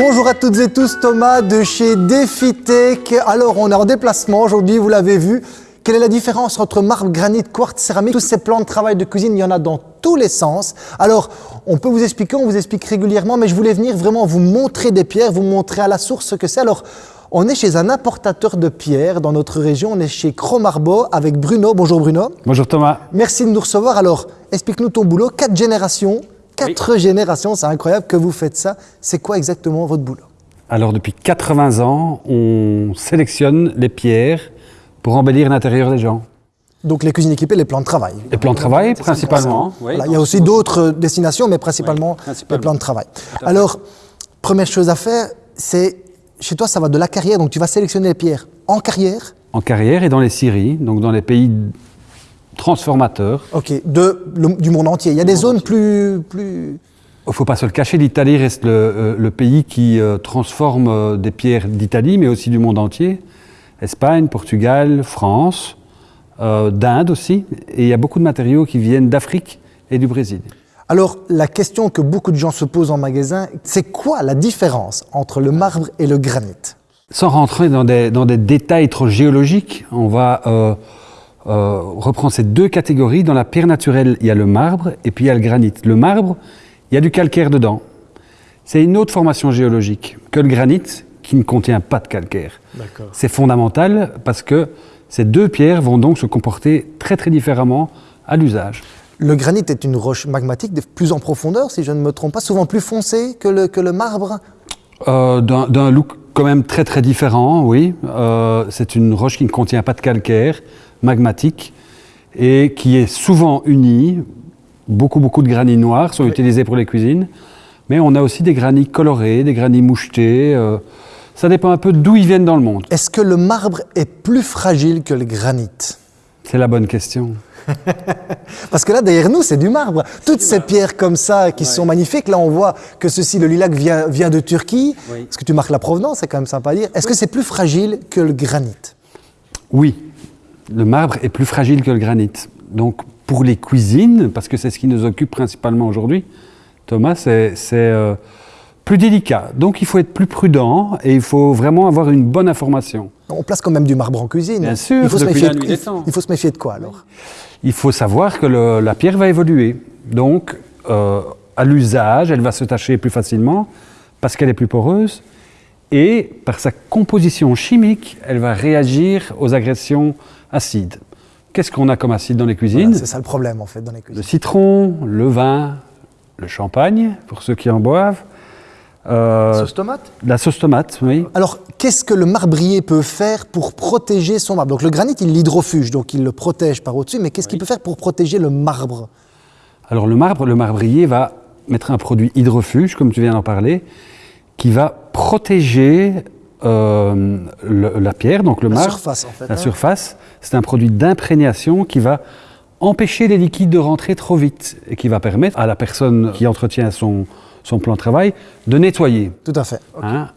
Bonjour à toutes et tous, Thomas de chez DefiTech. Alors, on est en déplacement aujourd'hui, vous l'avez vu. Quelle est la différence entre marbre, granit, quartz, céramique Tous ces plans de travail de cuisine, il y en a dans tous les sens. Alors, on peut vous expliquer, on vous explique régulièrement, mais je voulais venir vraiment vous montrer des pierres, vous montrer à la source ce que c'est. Alors, on est chez un importateur de pierres dans notre région, on est chez Cromarbo avec Bruno. Bonjour Bruno. Bonjour Thomas. Merci de nous recevoir. Alors, explique-nous ton boulot. Quatre générations, quatre générations, c'est incroyable que vous faites ça. C'est quoi exactement votre boulot? Alors, depuis 80 ans, on sélectionne les pierres pour embellir l'intérieur des gens. Donc les cuisines équipées, les plans de travail. Les plans de travail, principalement. Voilà, il y a aussi d'autres destinations, mais principalement, les plans de travail. Alors, première chose à faire, c'est, chez toi, ça va de la carrière, donc tu vas sélectionner les pierres en carrière. En carrière et dans les scieries, donc dans les pays transformateurs. Ok, de, le- du monde entier. Il y a des zones plus, plus... Il ne faut pas se le cacher, l'Italie reste le, euh, le pays qui euh, transforme euh, des pierres d'Italie, mais aussi du monde entier. Espagne, Portugal, France, euh, d'Inde aussi. Et il y a beaucoup de matériaux qui viennent d'Afrique et du Brésil. Alors, la question que beaucoup de gens se posent en magasin, c'est quoi la différence entre le marbre et le granit? Sans rentrer dans des, dans des détails trop géologiques, on va euh, euh, reprendre ces deux catégories. Dans la pierre naturelle, il y a le marbre et puis il y a le granit. Le marbre, il y a du calcaire dedans. C'est une autre formation géologique que le granit qui ne contient pas de calcaire. C'est fondamental parce que ces deux pierres vont donc se comporter très très différemment à l'usage. Le granit est une roche magmatique de plus en profondeur, si je ne me trompe pas, souvent plus foncée que le, que le marbre? Euh, D'un d'un look quand même très très différent, oui. Euh, c'est une roche qui ne contient pas de calcaire, magmatique, et qui est souvent unie. Beaucoup beaucoup de granits noirs sont utilisés pour les cuisines, mais on a aussi des granits colorés, des granits mouchetés. euh, ça dépend un peu d'où ils viennent dans le monde. Est-ce que le marbre est plus fragile que le granit? C'est la bonne question. Parce que là, derrière nous, c'est du marbre. Toutes ces pierres comme ça qui sont magnifiques, là, on voit que ceci, le lilac, vient, vient de Turquie. Oui. Est-ce que tu marques la provenance? C'est quand même sympa à dire. Est-ce que c'est plus fragile que le granit? Oui, le marbre est plus fragile que le granit. Donc pour les cuisines, parce que c'est ce qui nous occupe principalement aujourd'hui, Thomas, c'est euh, plus délicat. Donc il faut être plus prudent et il faut vraiment avoir une bonne information. On place quand même du marbre en cuisine. Bien sûr, il faut, se méfier de, nuit des il- temps. il faut se méfier de quoi alors? Il faut savoir que le- la pierre va évoluer. Donc euh, à l'usage, elle va se tacher plus facilement parce qu'elle est plus poreuse et par sa composition chimique, elle va réagir aux agressions acides. Qu'est-ce qu'on a comme acide dans les cuisines Voilà, C'est ça le problème en fait dans les Le cuisines. citron, le vin, le champagne, pour ceux qui en boivent. Euh, Sauce tomate la sauce tomate, oui. Alors, qu'est-ce que le marbrier peut faire pour protéger son marbre? Donc, le granit, il l'hydrofuge, donc il le protège par au-dessus, mais qu'est-ce qu'il peut faire pour protéger le marbre? Alors le marbre, le marbrier va mettre un produit hydrofuge, comme tu viens d'en parler, qui va protéger euh, le- la pierre, donc le La marbre. surface, en fait, La hein. surface, c'est un produit d'imprégnation qui va empêcher les liquides de rentrer trop vite et qui va permettre à la personne qui entretient son, son plan de travail de nettoyer. Tout à fait. Hein,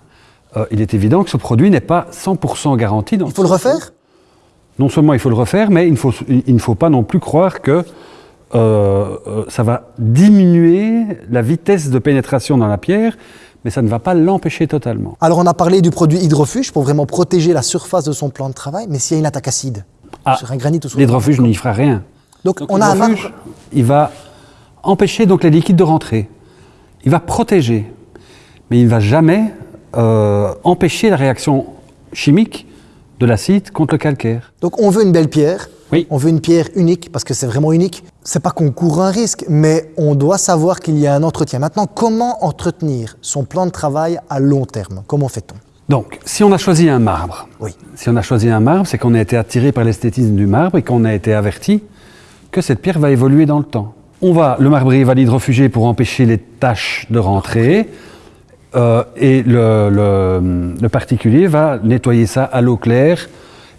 euh, il est évident que ce produit n'est pas 100% garanti. Dans Il faut le refaire? Non seulement il faut le refaire, mais il, ne faut- il ne faut pas non plus croire que euh, euh, ça va diminuer la vitesse de pénétration dans la pierre, mais ça ne va pas l'empêcher totalement. Alors, on a parlé du produit hydrofuge pour vraiment protéger la surface de son plan de travail, mais s'il y a une attaque acide Ah, sur un granit ou sur L'hydrofuge n'y fera rien. Donc, Donc, on a un il va empêcher donc les liquides de rentrer. Il va protéger, mais il ne va jamais euh, empêcher la réaction chimique de l'acide contre le calcaire. Donc, on veut une belle pierre. Oui. On veut une pierre unique parce que c'est vraiment unique. C'est pas qu'on court un risque, mais on doit savoir qu'il y a un entretien. Maintenant, comment entretenir son plan de travail à long terme? Comment fait-on? Donc, si on a choisi un marbre, Oui. si on a choisi un marbre, c'est qu'on a été attiré par l'esthétisme du marbre et qu'on a été averti que cette pierre va évoluer dans le temps. On va, le marbrier va l'hydrofuger pour empêcher les taches de rentrer, euh, et le, le- le particulier va nettoyer ça à l'eau claire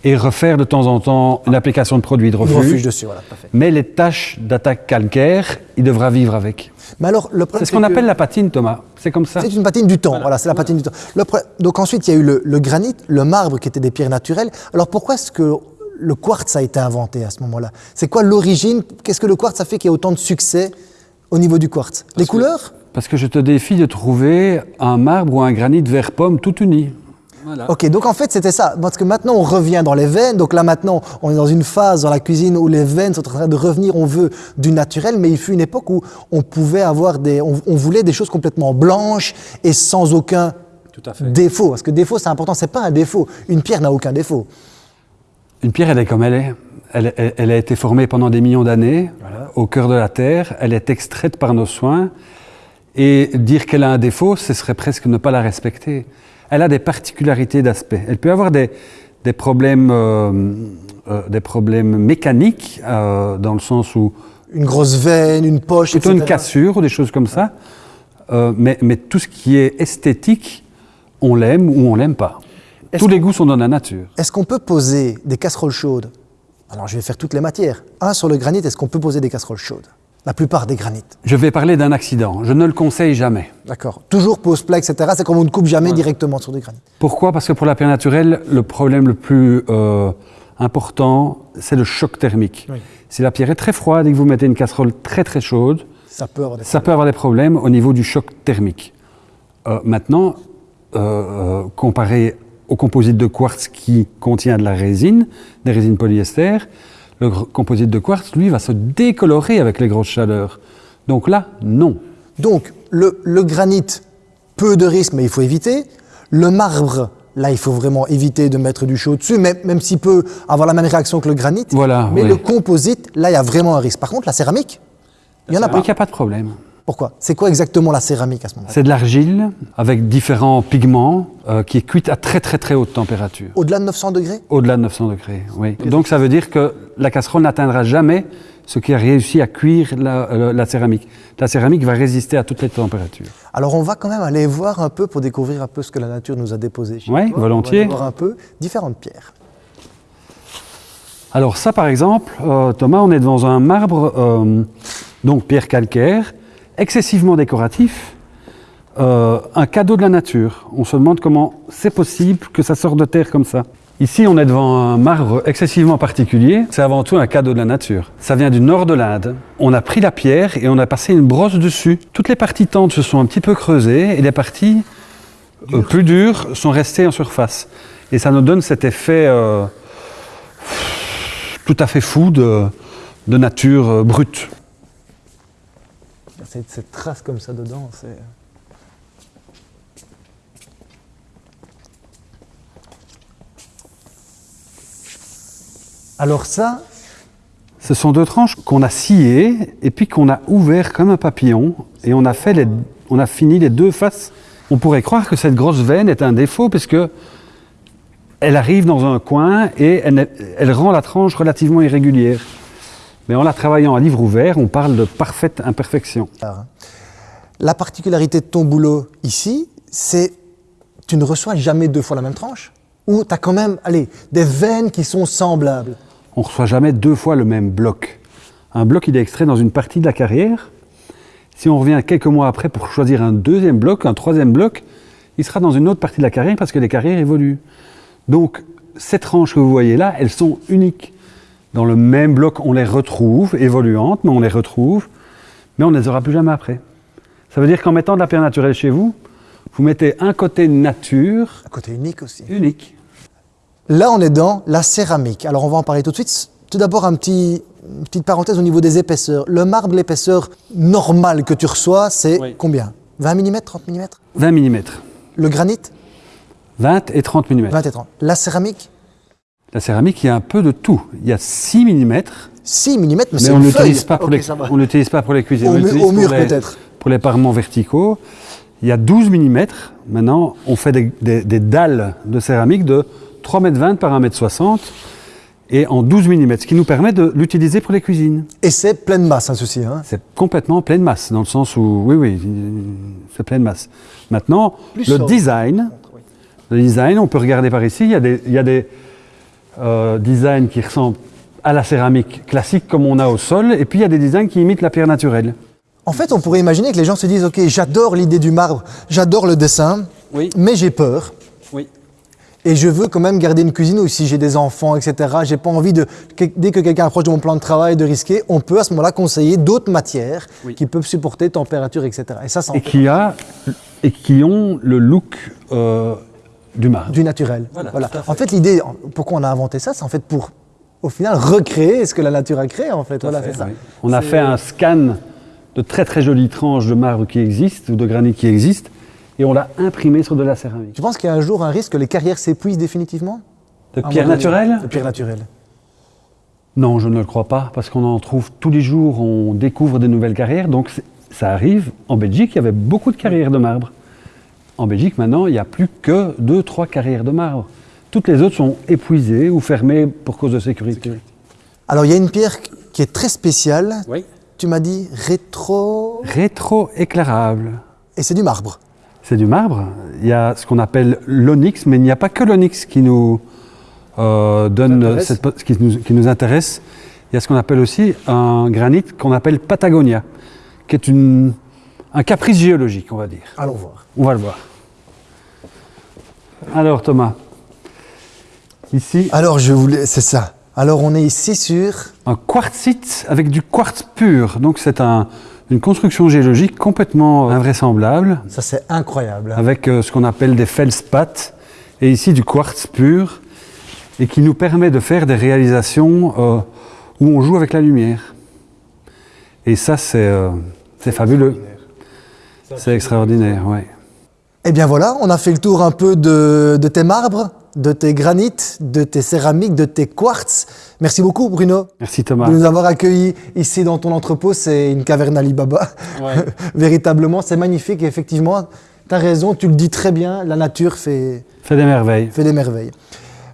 et refaire de temps en temps une application de produit hydrofuge. Hydrofuge dessus, voilà. Mais les taches d'attaque calcaire, il devra vivre avec. Mais alors, le C'est ce qu'on que- appelle la patine, Thomas. C'est comme ça. C'est une patine du temps, voilà, c'est la patine du temps. Le pro- Donc ensuite, il y a eu le, le granit, le marbre qui étaient des pierres naturelles. Alors pourquoi est-ce que le quartz a été inventé à ce moment-là? C'est quoi l'origine? Qu'est-ce que le quartz a fait qu'il y ait autant de succès au niveau du quartz? Les couleurs? Parce que je te défie de trouver un marbre ou un granit vert pomme tout uni. Voilà. Ok, donc en fait c'était ça, parce que maintenant on revient dans les veines, donc là maintenant on est dans une phase dans la cuisine où les veines sont en train de revenir, on veut du naturel, mais il fut une époque où on pouvait avoir des, on, on voulait des choses complètement blanches et sans aucun Tout à fait. défaut, parce que défaut c'est important, c'est pas un défaut, une pierre n'a aucun défaut. Une pierre, elle est comme elle est. Elle, elle- elle a été formée pendant des millions d'années au cœur de la Terre. Elle est extraite par nos soins. Et dire qu'elle a un défaut, ce serait presque ne pas la respecter. Elle a des particularités d'aspect. Elle peut avoir des, des problèmes, euh, euh, des problèmes mécaniques, euh, dans le sens où Une grosse veine, une poche, plutôt une cassure ou des choses comme ça. Mais, mais tout ce qui est esthétique, on l'aime ou on l'aime pas. Tous les goûts sont dans la nature. Est-ce qu'on peut poser des casseroles chaudes? Alors je vais faire toutes les matières. Un sur le granit, est-ce qu'on peut poser des casseroles chaudes? La plupart des granites. Je vais parler d'un accident. Je ne le conseille jamais. D'accord. Toujours pose plat, etc. C'est comme on ne coupe jamais directement sur du granit. Pourquoi? Parce que pour la pierre naturelle, le problème le plus euh, important, c'est le choc thermique. Oui. Si la pierre est très froide et que vous mettez une casserole très très chaude, Ça peut avoir des ça peut avoir des problèmes au niveau du choc thermique. Euh, maintenant, euh, comparé au composite de quartz qui contient de la résine, des résines polyester, le composite de quartz, lui, va se décolorer avec les grosses chaleurs. Donc là, non. Donc, le, le granit, peu de risques, mais il faut éviter. Le marbre, là, il faut vraiment éviter de mettre du chaud dessus, même, même s'il peut avoir la même réaction que le granit. Voilà, Mais oui. le composite, là, il y a vraiment un risque. Par contre, la céramique, il n'y en a pas. il n'y a pas de problème. Pourquoi? C'est quoi exactement la céramique à ce moment-là? C'est de l'argile avec différents pigments euh, qui est cuite à très très très haute température. Au-delà de 900 degrés? Au-delà de 900 degrés, oui. Donc ça veut dire que la casserole n'atteindra jamais ce qui a réussi à cuire la, euh, la céramique. La céramique va résister à toutes les températures. Alors, on va quand même aller voir un peu pour découvrir un peu ce que la nature nous a déposé. chez Ouais, toi. volontiers. On va voir un peu différentes pierres. Alors ça par exemple, euh, Thomas, on est devant un marbre, donc pierre calcaire, excessivement décoratif, euh, un cadeau de la nature. On se demande comment c'est possible que ça sorte de terre comme ça. Ici, on est devant un marbre excessivement particulier. C'est avant tout un cadeau de la nature. Ça vient du nord de l'Inde. On a pris la pierre et on a passé une brosse dessus. Toutes les parties tendres se sont un petit peu creusées et les parties euh, plus dures sont restées en surface. Et ça nous donne cet effet euh, tout à fait fou de, de nature brute. Cette, cette trace comme ça dedans, c'est. Alors ça, Ce sont deux tranches qu'on a sciées et puis qu'on a ouvert comme un papillon et on a, fait on a fini les deux faces. On pourrait croire que cette grosse veine est un défaut parce que elle arrive dans un coin et elle rend la tranche relativement irrégulière. Mais en la travaillant à livre ouvert, on parle de parfaite imperfection. la particularité de ton boulot ici, c'est tu ne reçois jamais deux fois la même tranche Ou tu as quand même, allez, des veines qui sont semblables On ne reçoit jamais deux fois le même bloc. Un bloc, il est extrait dans une partie de la carrière. Si on revient quelques mois après pour choisir un deuxième bloc, un troisième bloc, il sera dans une autre partie de la carrière parce que les carrières évoluent. Donc, ces tranches que vous voyez là, elles sont uniques. Dans le même bloc, on les retrouve, évoluantes, mais on les retrouve, mais on ne les aura plus jamais après. Ça veut dire qu'en mettant de la pierre naturelle chez vous, vous mettez un côté nature Un côté unique aussi. unique. Là, on est dans la céramique. Alors, on va en parler tout de suite. Tout d'abord, un petit, une petite parenthèse au niveau des épaisseurs. Le marbre, l'épaisseur normale que tu reçois, c'est Oui. combien? 20 mm, 30 mm 20 mm. Le granit? 20 et 30 mm. 20 et 30. La céramique? La céramique, il y a un peu de tout. Il y a 6 mm, 6 mm, mais, mais c'est on feuille. pas, pour Ok, les- pas pour les cuisines. Au mu- mur, peut-être. Pour les parements verticaux. Il y a 12 mm. Maintenant, on fait des, des- des dalles de céramique de 3,20 m par 1,60 m et en 12 mm, ce qui nous permet de l'utiliser pour les cuisines. Et c'est pleine masse, hein, ceci. Hein. C'est complètement pleine masse, dans le sens où, oui, oui, c'est pleine masse. Maintenant, Plus le sobre. design, le design, on peut regarder par ici, il y a des, il y a des euh, designs qui ressemblent à la céramique classique comme on a au sol, et puis il y a des designs qui imitent la pierre naturelle. En fait, on pourrait imaginer que les gens se disent Ok, j'adore l'idée du marbre, j'adore le dessin, Oui. mais j'ai peur. Oui. Et je veux quand même garder une cuisine où si j'ai des enfants, etc., j'ai pas envie de, dès que quelqu'un approche de mon plan de travail, de risquer, on peut à ce moment-là conseiller d'autres matières Oui. qui peuvent supporter température, etc. Et ça, Et qui, a, et qui ont le look euh, du marbre. du naturel. Voilà, tout à fait. En fait, l'idée, pourquoi on a inventé ça, c'est en fait pour, au final, recréer ce que la nature a créé, en fait. Voilà, c'est ça. Oui. On a fait un scan de très très jolies tranches de marbre qui existent ou de granit qui existent et on l'a imprimé sur de la céramique. Tu penses qu'il y a un jour un risque que les carrières s'épuisent définitivement? De À pierre mon avis. naturelle? De pierre naturelle. Non, je ne le crois pas parce qu'on en trouve tous les jours, on découvre des nouvelles carrières. Donc ça arrive. En Belgique, il y avait beaucoup de carrières de marbre. En Belgique, maintenant, il n'y a plus que deux, trois carrières de marbre. Toutes les autres sont épuisées ou fermées pour cause de sécurité. Alors, il y a une pierre qui est très spéciale. Oui. Tu m'as dit rétro... Rétro-éclairable. Et c'est du marbre. C'est du marbre. Il y a ce qu'on appelle l'onyx, mais il n'y a pas que l'onyx qui nous euh, donne Intéresse. cette, qui, nous, qui nous intéresse. Il y a ce qu'on appelle aussi un granit qu'on appelle Patagonia, qui est une, un caprice géologique, on va dire. Allons voir. On va le voir. Alors Thomas, ici Alors, je voulais... C'est ça. Alors, on est ici sur... un quartzite avec du quartz pur. Donc c'est un- une construction géologique complètement invraisemblable. Ça, c'est incroyable. hein. avec euh, ce qu'on appelle des feldspaths, et ici du quartz pur, et qui nous permet de faire des réalisations euh, où on joue avec la lumière. Et ça, c'est euh, c'est fabuleux. C'est extraordinaire, ouais. Eh bien voilà, on a fait le tour un peu de, de tes marbres, de tes granites, de tes céramiques, de tes quartz. Merci beaucoup Bruno Merci Thomas. de nous avoir accueillis ici dans ton entrepôt. C'est une caverne Alibaba. Ouais. Véritablement, c'est magnifique et effectivement, tu as raison, tu le dis très bien, la nature fait, Fait des merveilles. fait des merveilles.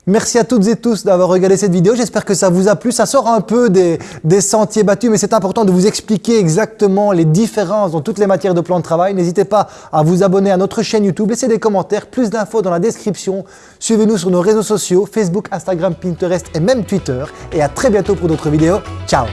Merci à toutes et tous d'avoir regardé cette vidéo. J'espère que ça vous a plu. Ça sort un peu des, sentiers battus, mais c'est important de vous expliquer exactement les différences dans toutes les matières de plan de travail. N'hésitez pas à vous abonner à notre chaîne YouTube. Laissez des commentaires, plus d'infos dans la description. Suivez-nous sur nos réseaux sociaux, Facebook, Instagram, Pinterest et même Twitter. Et à très bientôt pour d'autres vidéos. Ciao